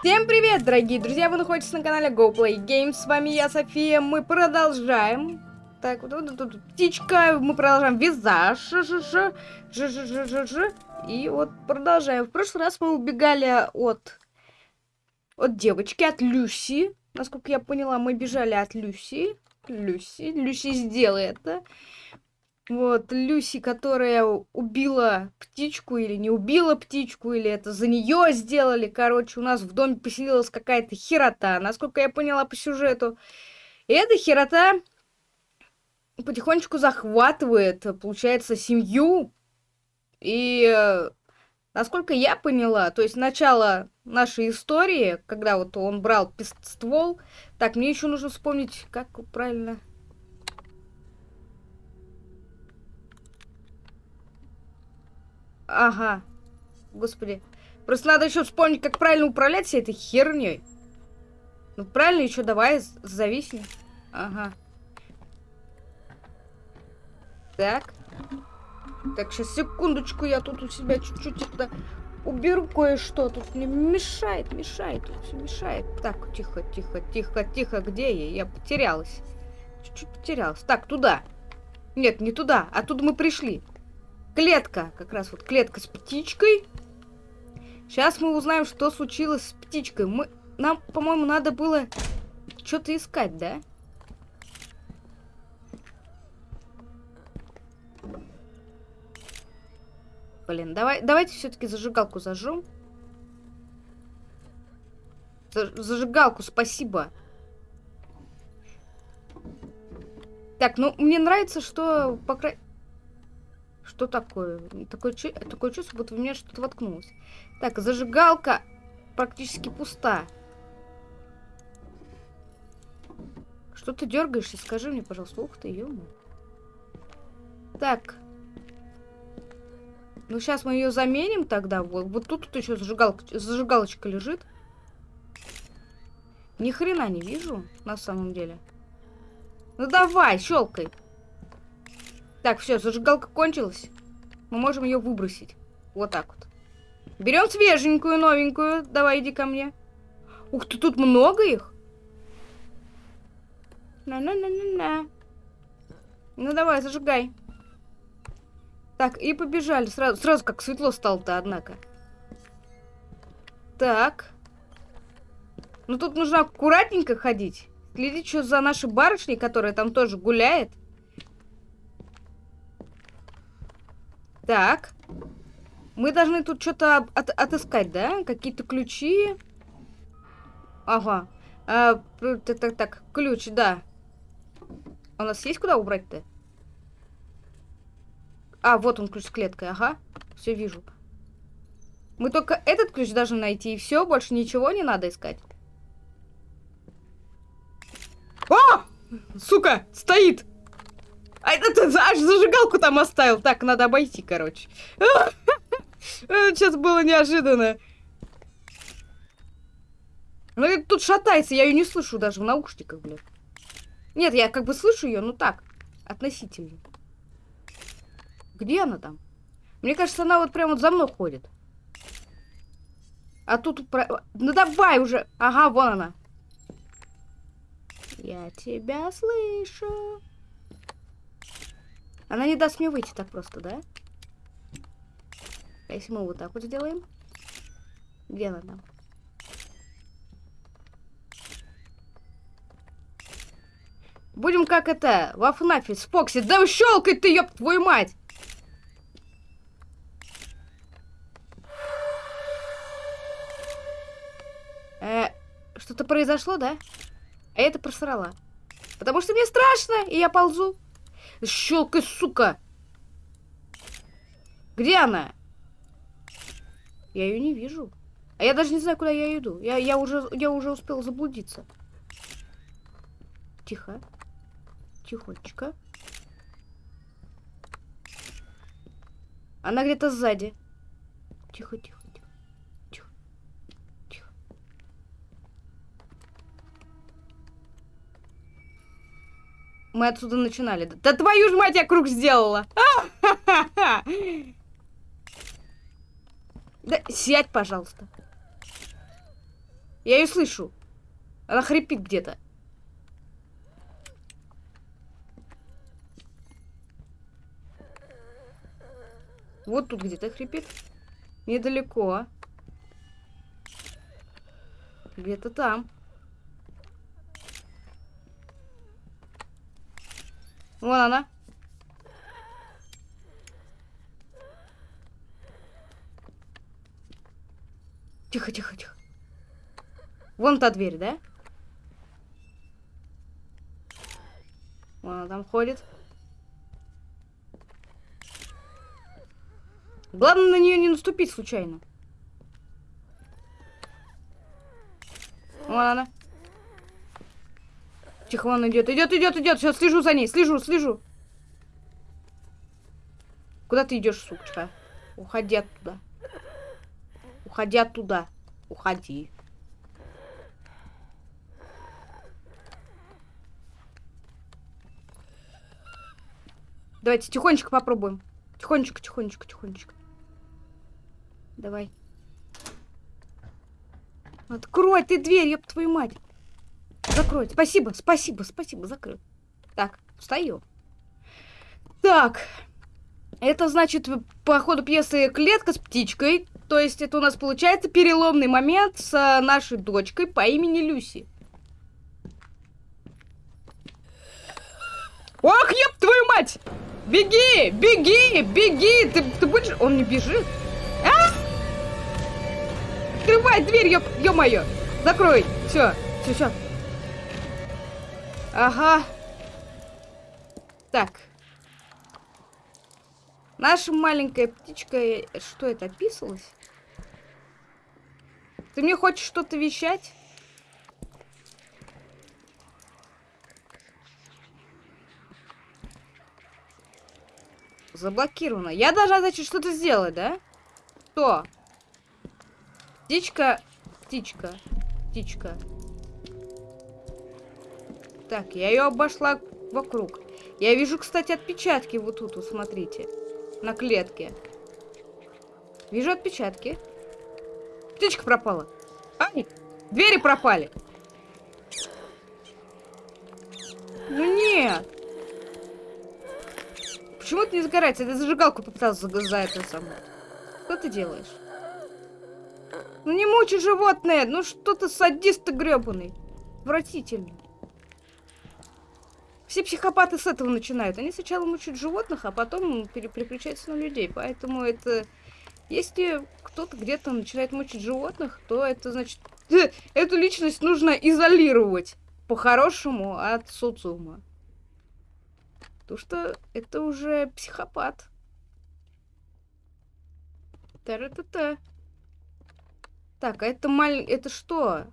Всем привет, дорогие друзья! Вы находитесь на канале GoPlay Games. С вами я, София. Мы продолжаем. Так, вот тут, тут птичка. Мы продолжаем визаж. -ж -ж -ж. И вот продолжаем. В прошлый раз мы убегали от... От девочки, от Люси. Насколько я поняла, мы бежали от Люси. Люси. Люси, сделай это. Вот, Люси, которая убила птичку или не убила птичку, или это за нее сделали. Короче, у нас в доме поселилась какая-то херота, насколько я поняла по сюжету. И эта херота потихонечку захватывает, получается, семью. И насколько я поняла, то есть начало нашей истории, когда вот он брал ствол. Так, мне еще нужно вспомнить, как правильно Ага. Господи. Просто надо еще вспомнить, как правильно управлять всей этой херней. Ну, правильно, еще давай, зависни. Ага. Так. Так, сейчас, секундочку, я тут у себя чуть-чуть это уберу кое-что. Тут мне мешает, мешает, тут все мешает. Так, тихо, тихо, тихо, тихо. Где я? Я потерялась. Чуть-чуть потерялась. Так, туда. Нет, не туда. Оттуда мы пришли. Клетка. Как раз вот клетка с птичкой. Сейчас мы узнаем, что случилось с птичкой. Мы... Нам, по-моему, надо было что-то искать, да? Блин, давай, давайте все-таки зажигалку зажжем. Зажигалку, спасибо. Так, ну, мне нравится, что, по крайней... Что такое? Такое, такое чувство, будто в меня что-то воткнулось. Так, зажигалка практически пуста. Что ты дергаешься? Скажи мне, пожалуйста. Ух ты, ё Так. Ну, сейчас мы ее заменим тогда. Вот, вот тут, тут еще зажигалка, зажигалочка лежит. Ни хрена не вижу, на самом деле. Ну давай, щелкай. Так, все, зажигалка кончилась. Мы можем ее выбросить. Вот так вот. Берем свеженькую, новенькую. Давай, иди ко мне. Ух ты, тут много их. На-на-на-на-на. Ну давай, зажигай. Так, и побежали. Сразу, сразу как светло стало-то, однако. Так. Ну тут нужно аккуратненько ходить. Следить, что за нашей барышней, которая там тоже гуляет. Так. Мы должны тут что-то от отыскать, да? Какие-то ключи. Ага. А, так, так, так. Ключ, да. У нас есть куда убрать-то? А, вот он ключ с клеткой, ага. Все вижу. Мы только этот ключ должны найти, и все, больше ничего не надо искать. О! Сука, стоит! А это ты аж зажигалку там оставил. Так, надо обойти, короче. Сейчас было неожиданно. Ну, тут шатается, я ее не слышу даже в наушниках, блядь. Нет, я как бы слышу ее, ну так, относительно. Где она там? Мне кажется, она вот прямо вот за мной ходит. А тут... Про... Ну давай уже! Ага, вон она. Я тебя слышу. Она не даст мне выйти так просто, да? А если мы вот так вот сделаем? Где она там? Будем как это, во ФНАФе с. Да щелкай ты, ёб твою мать! Э, что-то произошло, да? А я это просрала. Потому что мне страшно, и я ползу. Щелкай, сука! Где она? Я ее не вижу. А я даже не знаю, куда я иду. Я, я, уже, я уже успел заблудиться. Тихо. Тихонечко. Она где-то сзади. Тихо, Мы отсюда начинали. Да твою ж мать, я круг сделала! Да сядь, пожалуйста. Я ее слышу. Она хрипит где-то. Вот тут где-то хрипит. Недалеко. Где-то там. Вон она. Тихо, тихо, тихо. Вон та дверь, да? Вон она там ходит. Главное на нее не наступить случайно. Вон она. Тихо, вон идет, идет, идет, идет. Сейчас слежу за ней, слежу, слежу. Куда ты идешь, сучка? Уходи оттуда. Уходи оттуда. Уходи. Давайте тихонечко попробуем. Тихонечко, тихонечко, тихонечко. Давай. Открой ты дверь, ёб твою мать. Закрой. Спасибо, спасибо, спасибо, закрыл. Так, встаю. Так. Это значит, по ходу пьесы клетка с птичкой. То есть это у нас получается переломный момент с а, нашей дочкой по имени Люси. Ох, еб твою мать! Беги, беги, беги! Ты, ты будешь... Он не бежит? А! Открывай дверь, ё, ё-моё! Закрой! Все, все, все. Ага. Так. Наша маленькая птичка... Что это, описалась? Ты мне хочешь что-то вещать? Заблокировано. Я должна, значит, что-то сделать, да? Что? Птичка. Птичка. Птичка. Так, я ее обошла вокруг. Я вижу, кстати, отпечатки вот тут, вот, смотрите. На клетке. Вижу отпечатки. Птичка пропала. Ай, двери пропали. Ну нет. Почему это не загорается? Это зажигалку попытался за это самое. Что ты делаешь? Ну не мучи животное! Ну что ты садист ты гребаный. Отвратительно. Все психопаты с этого начинают. Они сначала мучают животных, а потом переключаются на людей. Поэтому это... Если кто-то где-то начинает мучить животных, то это значит... Эту личность нужно изолировать. По-хорошему от социума. Потому что это уже психопат. Та-ра-та-та. Так, а это маль... Это что?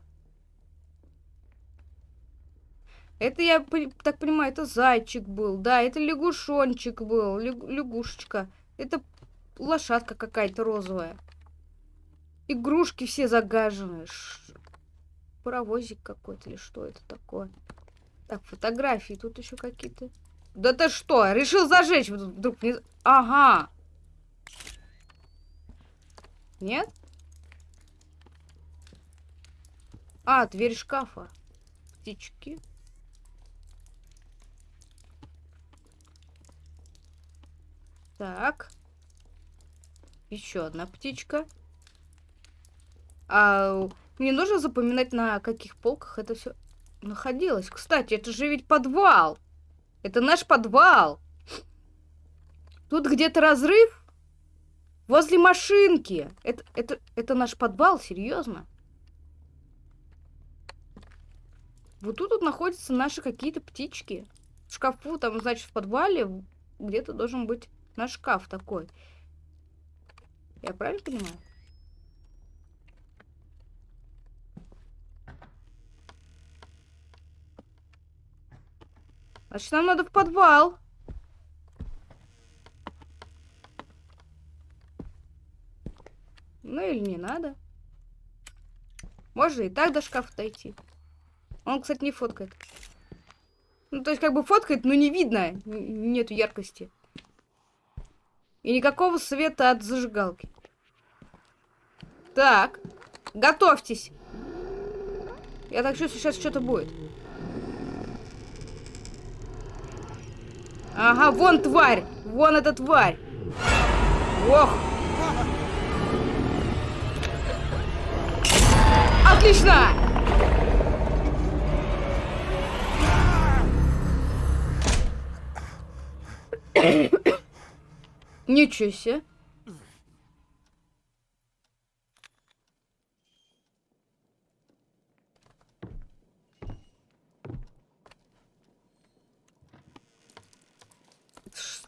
Это, я так понимаю, это зайчик был. Да, это лягушончик был. Лягушечка. Это лошадка какая-то розовая. Игрушки все загажены. Ш... Паровозик какой-то или что это такое? Так, фотографии тут еще какие-то. Да ты что, решил зажечь вдруг? Не... Ага. Нет? А, дверь шкафа. Птички. Так. Еще одна птичка. А мне нужно запоминать, на каких полках это все находилось. Кстати, это же ведь подвал. Это наш подвал. Тут где-то разрыв. Возле машинки. Это, это, это наш подвал, серьезно? Вот тут вот находятся наши какие-то птички. В шкафу, там, значит, в подвале где-то должен быть наш шкаф такой. Я правильно понимаю? Значит, нам надо в подвал. Ну или не надо. Можно и так до шкафа дойти. Он, кстати, не фоткает. Ну, то есть, как бы фоткает, но не видно. Нету яркости. И никакого света от зажигалки. Так. Готовьтесь. Я так чувствую, сейчас что-то будет. Ага, вон тварь! Вон эта тварь! Ох! Отлично! Ничего себе.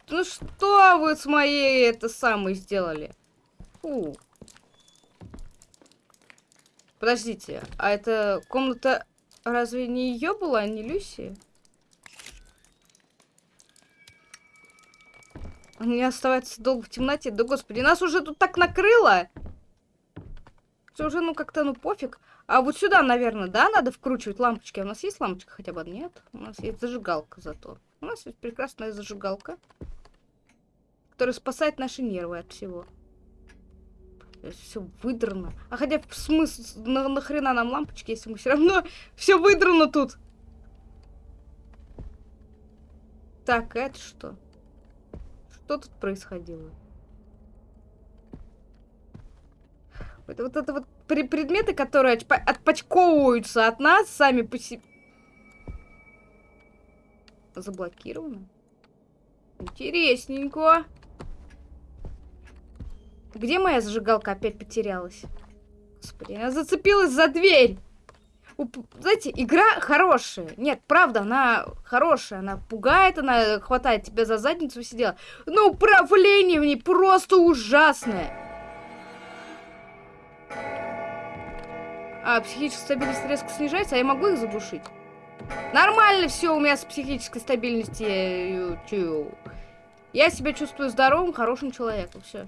Ну что вы с моей это самой сделали? Фу. Подождите, а это комната разве не ее была, а не Люси? Не оставаться долго в темноте. Да господи, нас уже тут так накрыло. Что уже, ну, как-то, ну, пофиг. А вот сюда, наверное, да, надо вкручивать лампочки. А у нас есть лампочка хотя бы? Нет. У нас есть зажигалка зато. У нас есть прекрасная зажигалка который спасает наши нервы от всего. Все выдрано. А хотя смысл, на, нахрена нам лампочки, если мы все равно все выдрано тут. Так, это что? Что тут происходило? Это вот это вот предметы, которые отпочковываются от нас сами по себе. Заблокировано. Интересненько. Где моя зажигалка опять потерялась? Господи, она зацепилась за дверь. Знаете, игра хорошая. Нет, правда, она хорошая. Она пугает, она хватает тебя за задницу и сидела. Но управление в ней просто ужасное. А, психическая стабильность резко снижается, а я могу их заглушить? Нормально все у меня с психической стабильностью. Я себя чувствую здоровым, хорошим человеком. Все.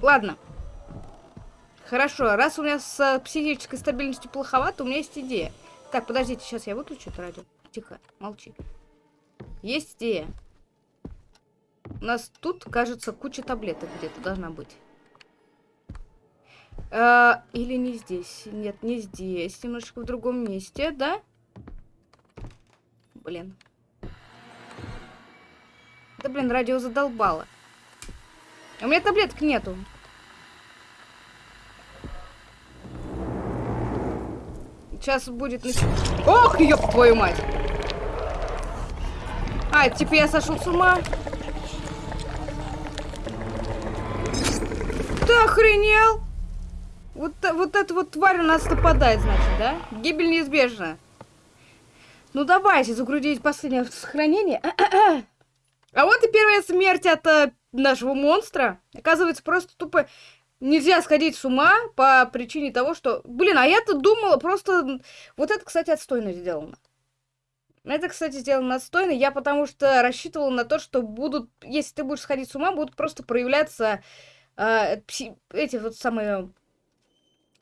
Ладно. Хорошо, раз у меня с э, психической стабильностью плоховато, у меня есть идея. Так, подождите, сейчас я выключу это радио. Тихо, молчи. Есть идея. У нас тут, кажется, куча таблеток где-то должна быть. Э, или не здесь. Нет, не здесь. Немножечко в другом месте, да? Блин. Да, блин, радио задолбало. У меня таблеток нету. Сейчас будет... Ох, ёб твою мать! А, типа я сошел с ума? Ты охренел? Вот, вот эта вот тварь у нас нападает, значит, да? Гибель неизбежна. Ну давайте загрузить последнее сохранение. а вот и первая смерть от э, нашего монстра. Оказывается, просто тупо нельзя сходить с ума по причине того, что... Блин, а я-то думала просто... Вот это, кстати, отстойно сделано. Это, кстати, сделано отстойно. Я потому что рассчитывала на то, что будут... Если ты будешь сходить с ума, будут просто проявляться э, пси... эти вот самые...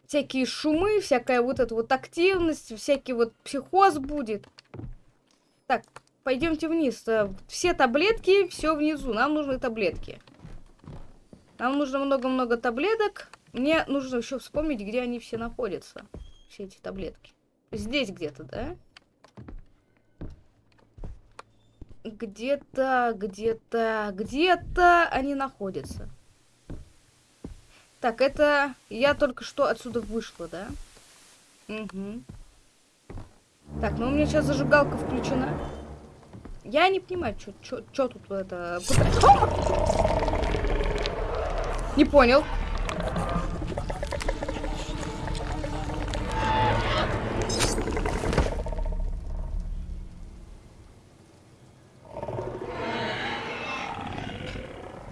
Всякие шумы, всякая вот эта вот активность, всякий вот психоз будет. Так, пойдемте вниз. Э, все таблетки, все внизу. Нам нужны таблетки. Нам нужно много-много таблеток. Мне нужно еще вспомнить, где они все находятся. Все эти таблетки. Здесь где-то, да? Где-то, где-то, где-то они находятся. Так, это... Я только что отсюда вышла, да? Угу. Так, ну у меня сейчас зажигалка включена. Я не понимаю, что тут это... Не понял.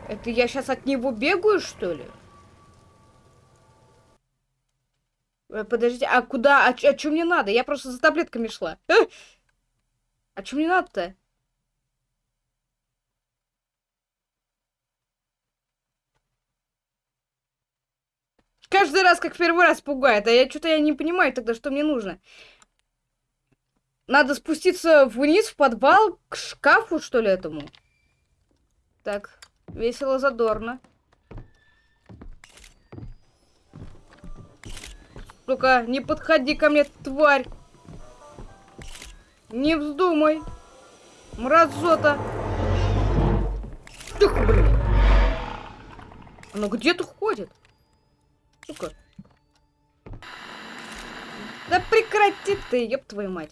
Это я сейчас от него бегаю, что ли? Э, подождите, а куда? А, а что мне надо? Я просто за таблетками шла. А, а что мне надо-то? Каждый раз, как в первый раз пугает. А я что-то я не понимаю тогда, что мне нужно. Надо спуститься вниз в подвал к шкафу, что ли, этому? Так, весело, задорно. Только не подходи ко мне, тварь. Не вздумай. Мразота. Тихо, блин. Оно где-то ходит. Сука. Да прекрати ты, ёб твою мать.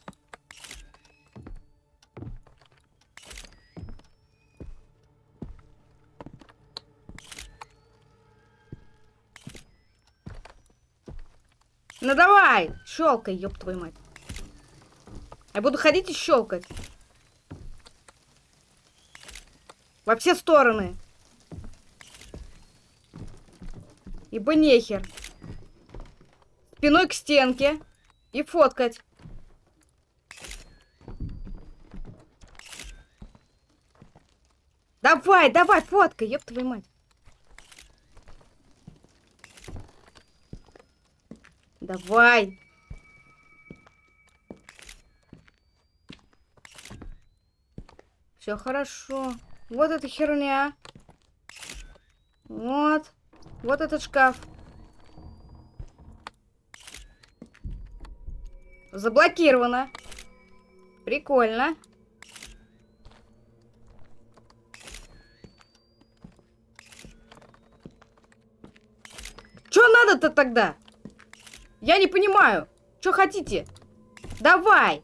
Ну давай, щелкай, ёб твою мать. Я буду ходить и щелкать. Во все стороны. Ибо нехер. Спиной к стенке. И фоткать. Давай, давай, фоткай, ёб твою мать. Давай. Все хорошо. Вот эта херня. Вот. Вот этот шкаф. Заблокировано. Прикольно. Что надо-то тогда? Я не понимаю. Что хотите? Давай.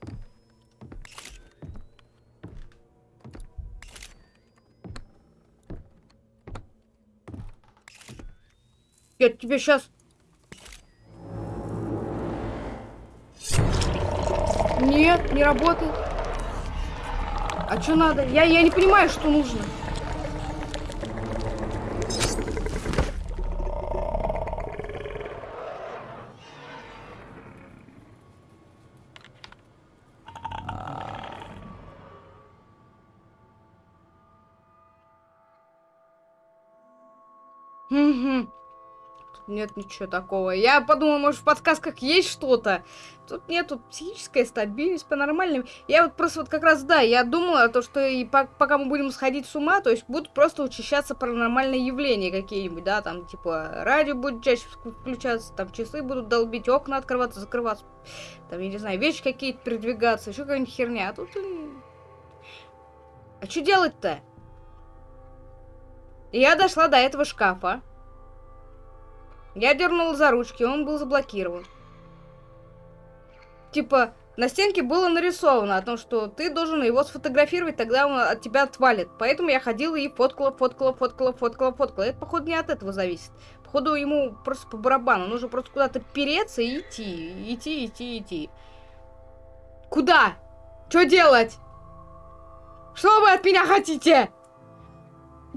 Я тебе сейчас... Нет, не работает. А что надо? Я, я не понимаю, что нужно. Угу. Нет ничего такого. Я подумала, может, в подсказках есть что-то. Тут нету психическая стабильность по-нормальному. Я вот просто вот как раз, да, я думала, то, что и по пока мы будем сходить с ума, то есть будут просто учащаться паранормальные явления какие-нибудь, да, там, типа, радио будет чаще включаться, там, часы будут долбить, окна открываться, закрываться, там, я не знаю, вещи какие-то передвигаться, еще какая-нибудь херня. А тут... А что делать-то? Я дошла до этого шкафа. Я дернула за ручки, он был заблокирован. Типа, на стенке было нарисовано о том, что ты должен его сфотографировать, тогда он от тебя отвалит. Поэтому я ходила и фоткала, фоткала, фоткала, фоткала, фоткала. Это, походу, не от этого зависит. Походу, ему просто по барабану. Нужно просто куда-то переться и идти. Идти, идти, идти. Куда? Что делать? Что вы от меня хотите?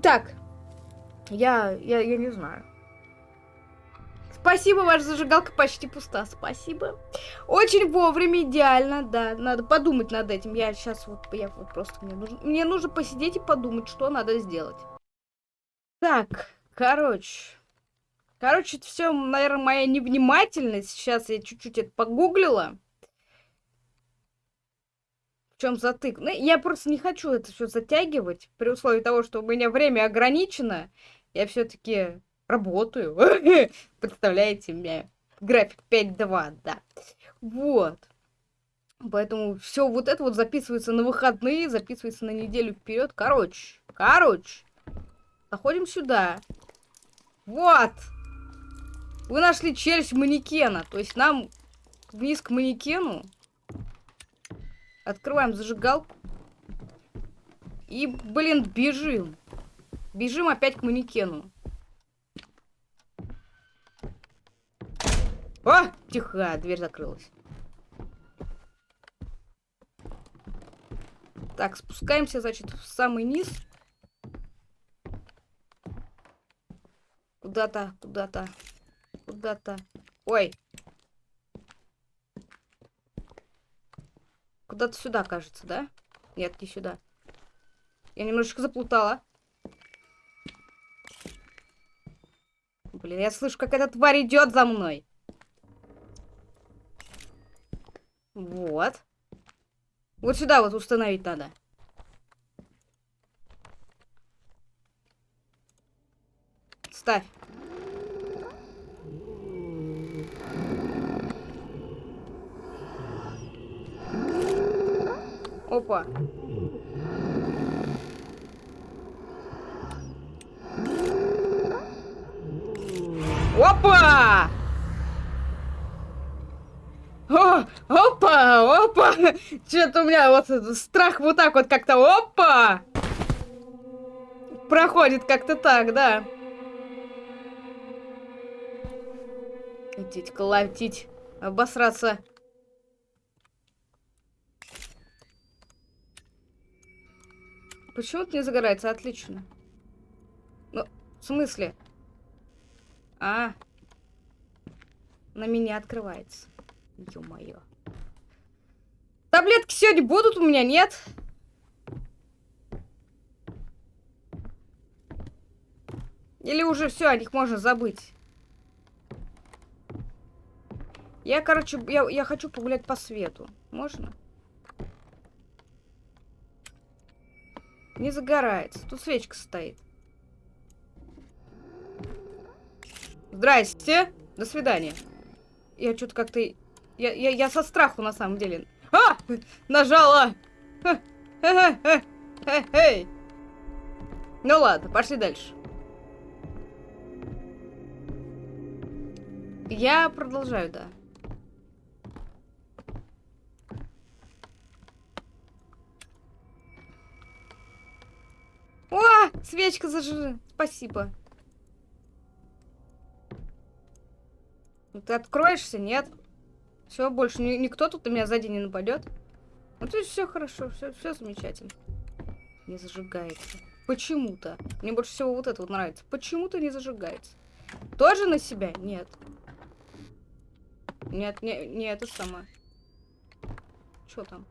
Так. Я, я, я не знаю. Спасибо, ваша зажигалка почти пуста. Спасибо. Очень вовремя, идеально, да. Надо подумать над этим. Я сейчас вот, я вот просто, мне нужно, мне нужно посидеть и подумать, что надо сделать. Так, короче. Короче, это все, наверное, моя невнимательность. Сейчас я чуть-чуть это погуглила. В чем затык? Ну, я просто не хочу это все затягивать. При условии того, что у меня время ограничено. Я все-таки работаю. Представляете, у меня график 5-2, да. Вот. Поэтому все вот это вот записывается на выходные, записывается на неделю вперед. Короче, короче. Заходим сюда. Вот. Вы нашли челюсть манекена. То есть нам вниз к манекену. Открываем зажигалку. И, блин, бежим. Бежим опять к манекену. О, тихо, дверь закрылась. Так, спускаемся, значит, в самый низ. Куда-то, куда-то, куда-то. Ой. Куда-то сюда, кажется, да? Нет, не сюда. Я немножечко заплутала. Блин, я слышу, как эта тварь идет за мной. Вот. Вот сюда вот установить надо. Ставь. Опа. Опа! О, опа, опа! Что-то у меня вот страх вот так вот как-то, опа! Проходит как-то так, да. Идите колотить, обосраться. Почему-то не загорается, отлично. Ну, в смысле? А, на меня открывается. Ё-моё. Таблетки сегодня будут у меня, нет? Или уже все, о них можно забыть? Я, короче, я, я хочу погулять по свету. Можно? Не загорается. Тут свечка стоит. Здрасте. До свидания. Я что-то как-то... Я, я, я со страху, на самом деле. А! Нажала! Эй! Ну ладно, пошли дальше. Я продолжаю, да. О, свечка зажжена. Спасибо. Ты откроешься? Нет. Все, больше ни, никто тут на меня сзади не нападет. Ну, то есть все хорошо, все, все замечательно. Не зажигается. Почему-то. Мне больше всего вот это вот нравится. Почему-то не зажигается. Тоже на себя? Нет. Нет, не, не это самое. Что там?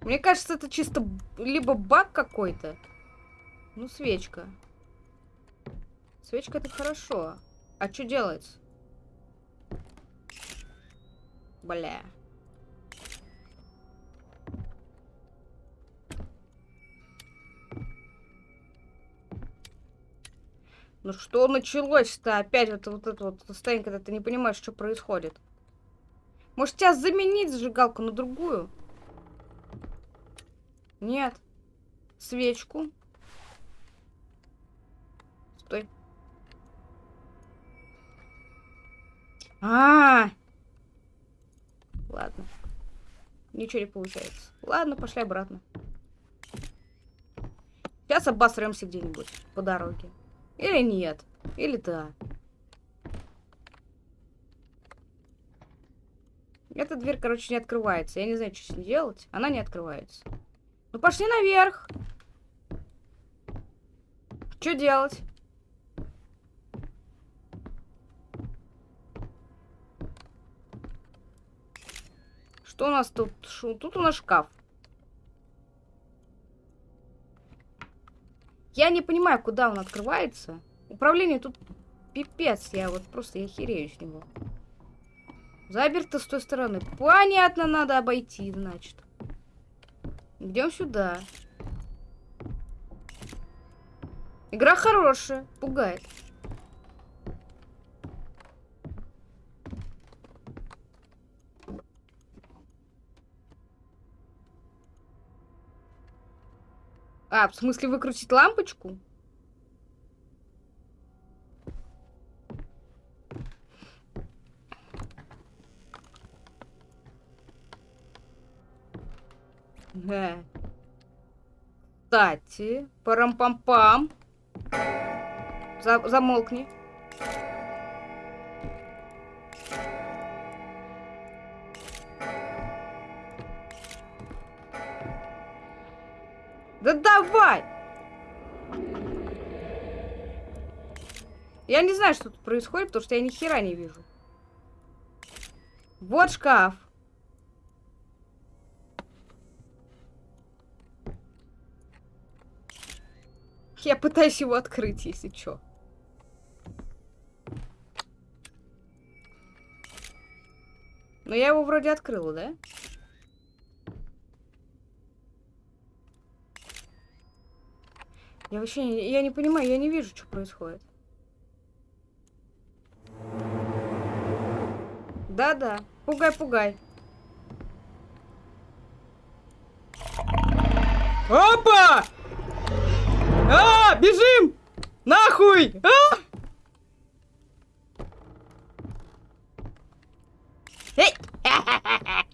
Мне кажется, это чисто либо баг какой-то. Ну, свечка. Свечка это хорошо. А что делается? Бля. Ну что началось-то опять вот, вот это вот состояние, когда ты не понимаешь, что происходит? Может тебя заменить зажигалку на другую? Нет. Свечку. Стой. А, -а, а Ладно. Ничего не получается. Ладно, пошли обратно. Сейчас обосремся где-нибудь по дороге. Или нет. Или да. Эта дверь, короче, не открывается. Я не знаю, что с ней делать. Она не открывается. Ну пошли наверх. Что делать? Что у нас тут? Шу? Тут у нас шкаф. Я не понимаю, куда он открывается. Управление тут пипец. Я вот просто я херею с него. Заперто с той стороны. Понятно, надо обойти, значит. Идем сюда. Игра хорошая, пугает. А, в смысле выкрутить лампочку? Ага. Кстати, парам-пам-пам. За замолкни. Давай! Я не знаю, что тут происходит, потому что я ни хера не вижу. Вот шкаф. Я пытаюсь его открыть, если что. Но я его вроде открыла, да? Я вообще не, я не понимаю, я не вижу, что происходит. Да-да. Пугай-пугай. Опа! А, бежим! Нахуй! А!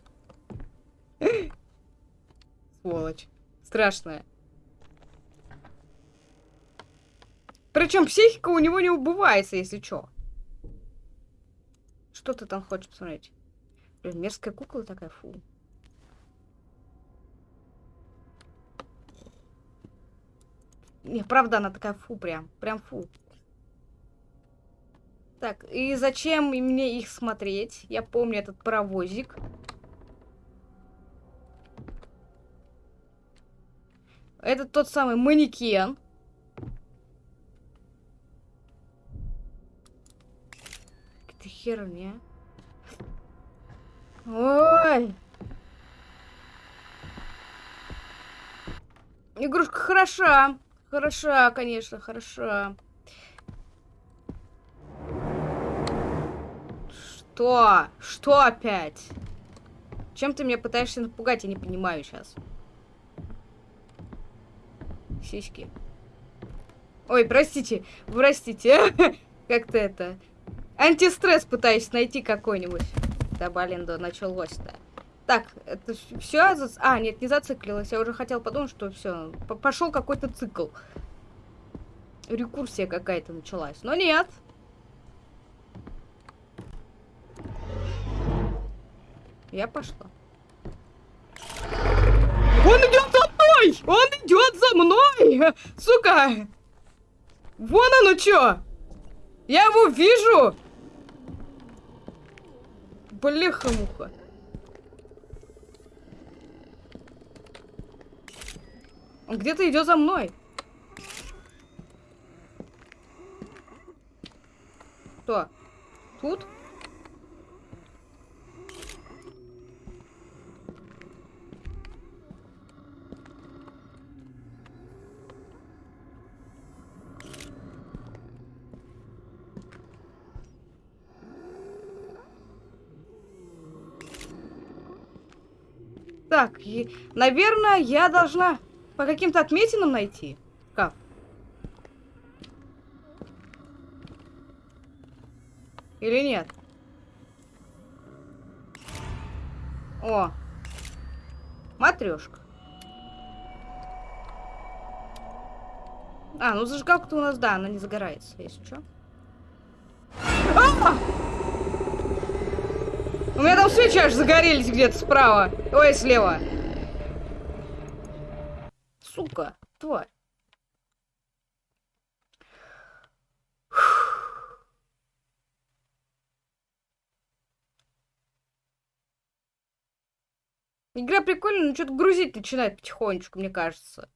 Сволочь. Страшная. Причем психика у него не убывается, если чё. Что ты там хочешь посмотреть? Блин, мерзкая кукла такая, фу. Не, правда, она такая фу прям. Прям фу. Так, и зачем мне их смотреть? Я помню этот паровозик. Это тот самый манекен. Херня. Ой! Игрушка хороша. Хороша, конечно, хороша. Что? Что опять? Чем ты меня пытаешься напугать? Я не понимаю сейчас. Сиськи. Ой, простите, простите. Как-то это... Антистресс пытаюсь найти какой-нибудь. Да, блин, да началось-то. Так, это все? А, нет, не зациклилось. Я уже хотел подумать, что все. Пошел какой-то цикл. Рекурсия какая-то началась. Но нет. Я пошла. Он идет за мной! Он идет за мной! Сука! Вон оно что! Я его вижу! Блеха-муха. Он где-то идет за мной. Кто? Тут? Так, и, наверное, я должна по каким-то отметинам найти? Как? Или нет? О! Матрешка. А, ну зажигалка-то у нас, да, она не загорается, если что. А! У меня там свечи аж загорелись где-то справа. Ой, слева сука, тварь. Игра прикольная, но что-то грузить начинает потихонечку, мне кажется.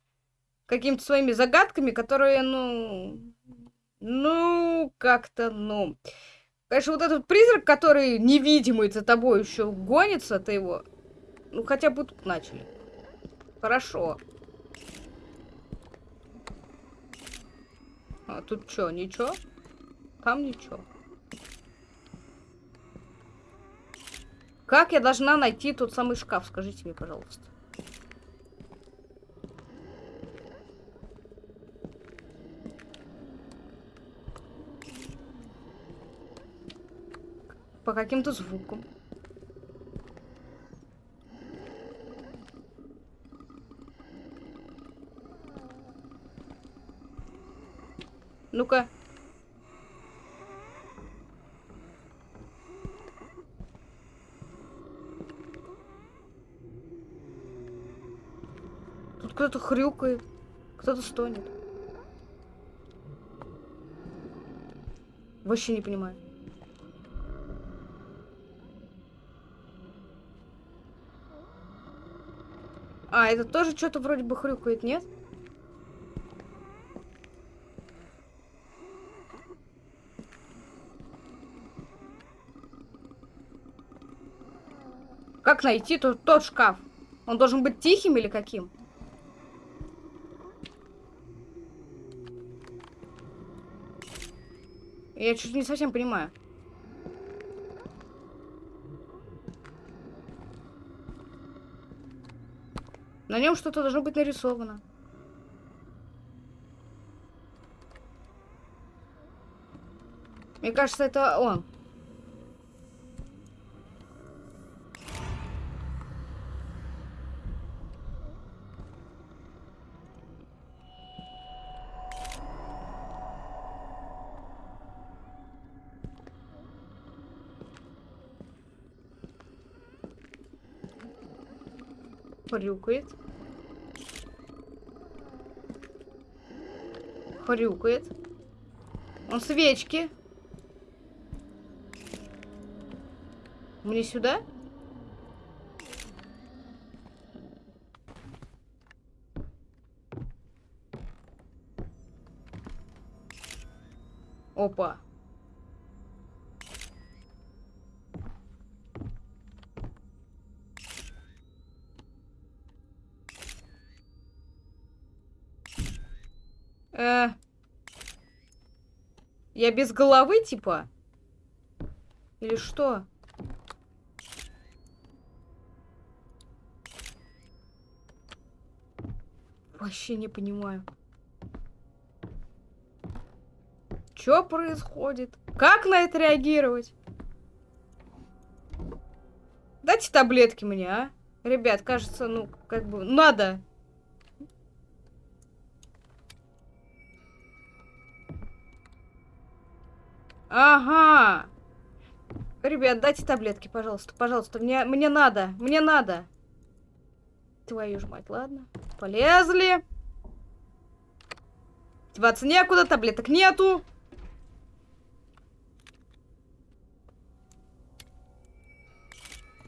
Какими-то своими загадками, которые, ну... Ну, как-то, ну... Конечно, вот этот призрак, который невидимый за тобой еще гонится, ты его... Ну, хотя бы тут начали. Хорошо. А тут что, ничего? Там ничего. Как я должна найти тот самый шкаф? Скажите мне, пожалуйста. По каким-то звукам. Ну-ка. Тут кто-то хрюкает, кто-то стонет. Вообще не понимаю. А, это тоже что-то вроде бы хрюкает, нет? Как найти тот, тот шкаф? Он должен быть тихим или каким? Я чуть не совсем понимаю. На нем что-то должно быть нарисовано. Мне кажется, это он. Хрюкает. Хрюкает. Он свечки. Мне сюда? Опа. Э. Я без головы, типа? Или что? Вообще не понимаю. Что происходит? Как на это реагировать? Дайте таблетки мне, а? Ребят, кажется, ну, как бы, надо. Ага. Ребят, дайте таблетки, пожалуйста, пожалуйста. Мне, мне надо, мне надо. Твою ж мать, ладно. Полезли. Деваться некуда, таблеток нету.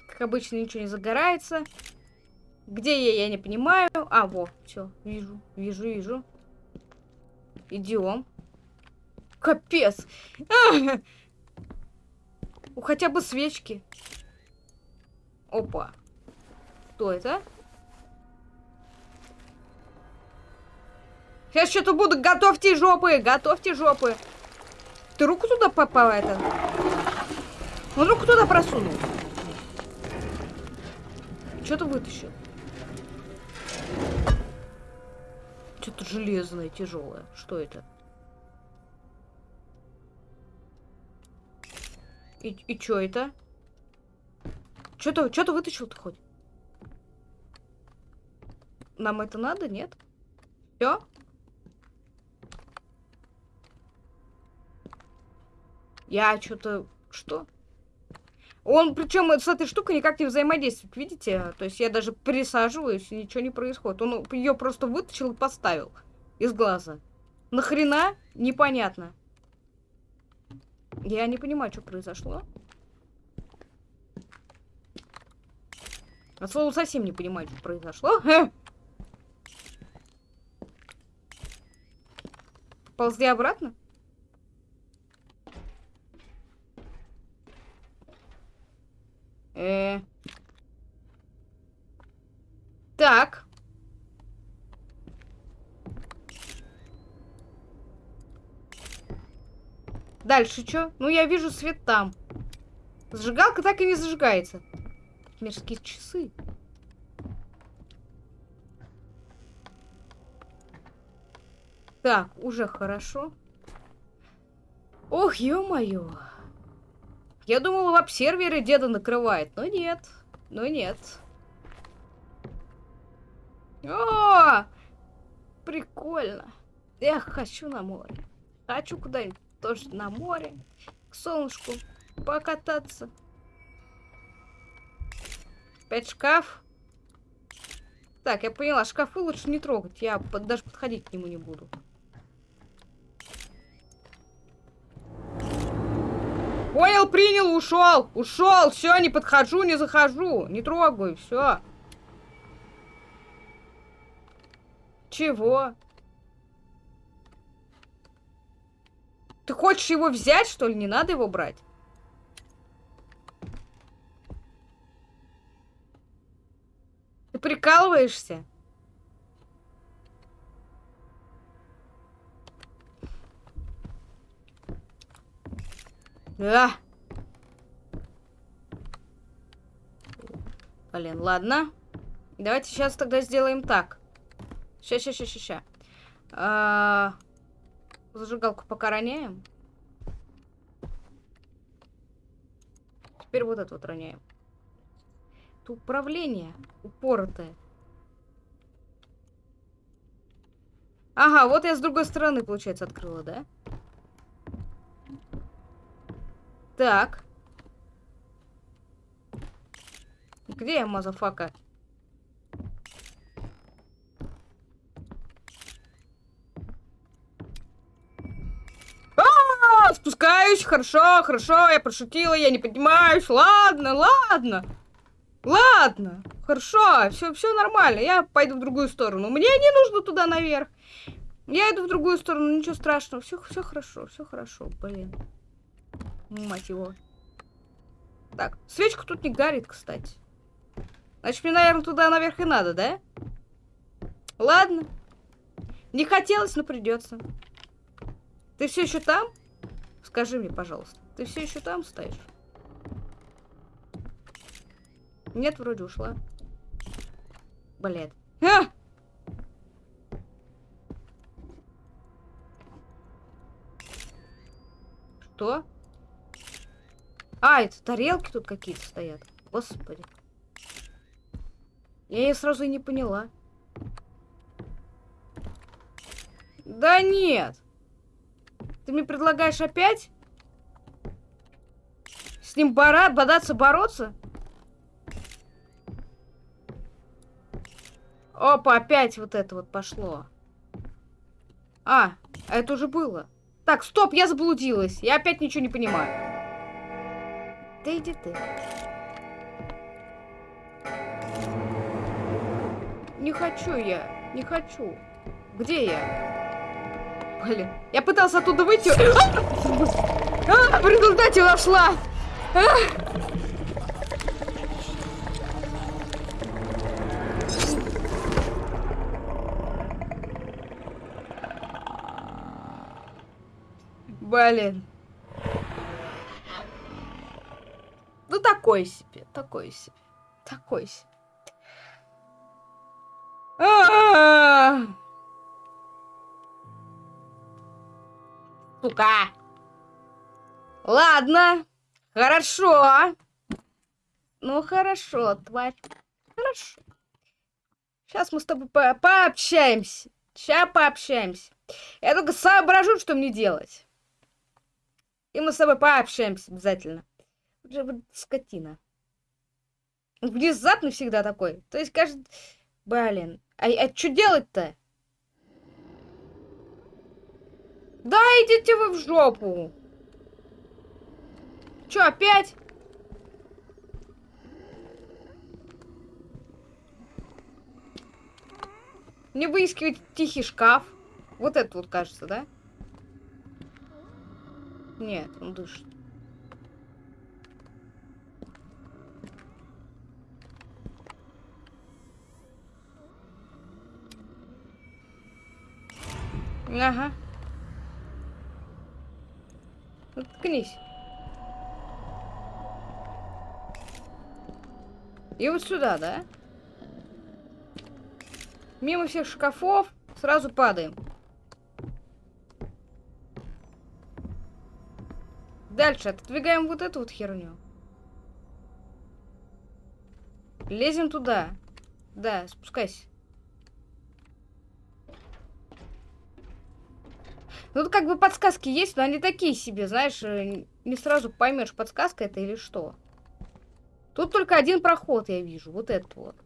Как обычно, ничего не загорается. Где я, я не понимаю. А, во, все, вижу, вижу, вижу. Идем. Капец. А! Хотя бы свечки. Опа. Кто это? Сейчас что-то буду. Готовьте жопы, готовьте жопы. Ты руку туда попала это? Он руку туда просунул. Что-то вытащил. Что-то железное, тяжелое. Что это? И, и что это? Что-то что, -то, вытащил ты хоть? Нам это надо, нет? Все? Я что-то... Что? Он, причем с этой штукой никак не взаимодействует, видите? То есть я даже присаживаюсь, и ничего не происходит. Он ее просто вытащил и поставил из глаза. Нахрена? Непонятно. Я не понимаю, что произошло. От слова совсем не понимаю, что произошло. Ползли обратно? Э -э так. Дальше что? Ну, я вижу свет там. Зажигалка так и не зажигается. Мерзкие часы. Так, уже хорошо. Ох, ё-моё. Я думала, веб-серверы деда накрывает, но нет. Но нет. О! Прикольно. Я хочу на море. Хочу куда-нибудь тоже на море. К солнышку покататься. Опять шкаф. Так, я поняла, шкафы лучше не трогать. Я под, даже подходить к нему не буду. Понял, принял, ушел. Ушел. Все, не подхожу, не захожу. Не трогаю, все. Чего? Ты хочешь его взять, что ли? Не надо его брать. Ты прикалываешься? А! Блин, ладно. Давайте сейчас тогда сделаем так. Ща, ща, ща, ща, ща. А, зажигалку пока роняем. Теперь вот это вот роняем. Это управление упоротое. Ага, вот я с другой стороны, получается, открыла, да? Так. Где я, motherfucker? А, спускаюсь, хорошо, хорошо, я пошутила, я не поднимаюсь, ладно, ладно, ладно, хорошо, все, все нормально, я пойду в другую сторону, мне не нужно туда наверх, я иду в другую сторону, ничего страшного, все, все хорошо, все хорошо, блин, мать его. Так, свечка тут не горит, кстати. Значит, мне, наверное, туда наверх и надо, да? Ладно. Не хотелось, но придется. Ты все еще там? Скажи мне, пожалуйста. Ты все еще там стоишь? Нет, вроде ушла. Блядь. А! Что? А, это тарелки тут какие-то стоят. Господи. Я ее сразу и не поняла. Да нет. Ты мне предлагаешь опять? С ним бора бодаться, бороться? Опа, опять вот это вот пошло. А, это уже было. Так, стоп, я заблудилась. Я опять ничего не понимаю. Да иди ты. Не хочу я, не хочу. Где я? Блин, я пытался оттуда выйти. А, в результате вошла. А! Блин. Ну, такой себе, такой себе, такой себе. А -а -а! Сука. Ладно. Хорошо. Ну, хорошо, тварь. Хорошо. Сейчас мы с тобой по пообщаемся. Сейчас пообщаемся. Я только соображу, что мне делать. И мы с тобой пообщаемся обязательно. Скотина. Внезапно всегда такой. То есть, кажется... Блин. А, а что делать-то? Да, идите вы в жопу. Чё, опять? Мне выискивать тихий шкаф. Вот это вот кажется, да? Нет, он дышит. Ага. Ткнись. И вот сюда, да? Мимо всех шкафов сразу падаем. Дальше отодвигаем вот эту вот херню. Лезем туда. Да, спускайся. Ну, тут как бы подсказки есть, но они такие себе, знаешь, э, не сразу поймешь, подсказка это или что. Тут только один проход я вижу, вот этот вот.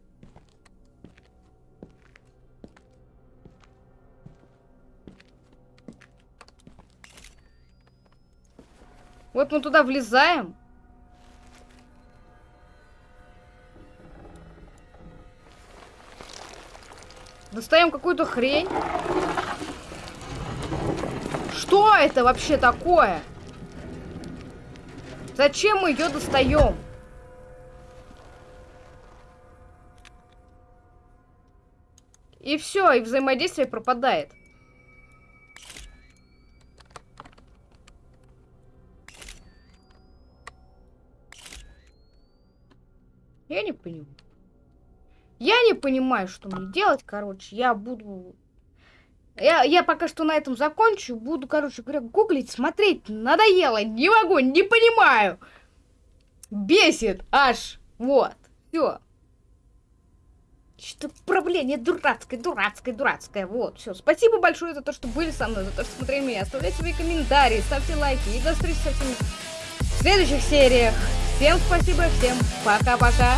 Вот мы туда влезаем. Достаем какую-то хрень. Что это вообще такое? Зачем мы ее достаем? И все, и взаимодействие пропадает. Я не понимаю. Я не понимаю, что мне делать, короче. Я буду... Я, я пока что на этом закончу. Буду, короче говоря, гуглить, смотреть. Надоело. Не могу, не понимаю. Бесит аж. Вот. Все. Что проблема дурацкая, дурацкая, дурацкая. Вот, все. Спасибо большое за то, что были со мной, за то, что смотрели меня. Оставляйте свои комментарии, ставьте лайки. И до встречи со всеми в следующих сериях. Всем спасибо, всем пока-пока.